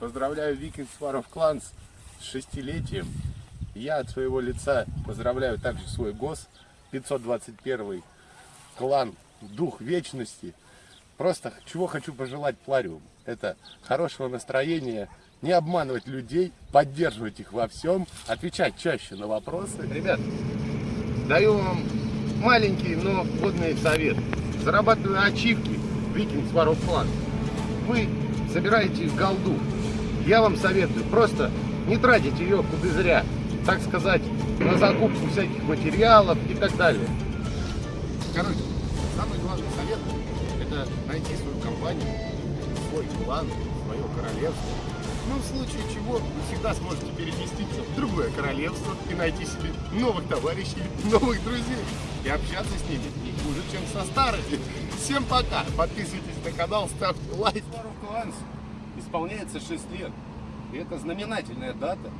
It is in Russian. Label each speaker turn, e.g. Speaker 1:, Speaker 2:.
Speaker 1: Поздравляю Викинг Сваров Кланс с шестилетием. Я от своего лица поздравляю также свой ГОС 521 клан Дух Вечности. Просто чего хочу пожелать Плариум. Это хорошего настроения, не обманывать людей, поддерживать их во всем, отвечать чаще на вопросы. Ребят, даю вам маленький, но годный совет. Зарабатывая ачивки, Викинг Сваров Клан, вы собираете голду. Я вам советую, просто не тратить ее куда зря, так сказать, на закупку всяких материалов и так далее. Короче, самый главный совет – это найти свою компанию, свой клан, свое королевство. Ну, в случае чего, вы всегда сможете переместиться в другое королевство и найти себе новых товарищей, новых друзей. И общаться с ними не хуже, чем со старыми. Всем пока! Подписывайтесь на канал, ставьте лайк. Исполняется 6 лет. И это знаменательная дата.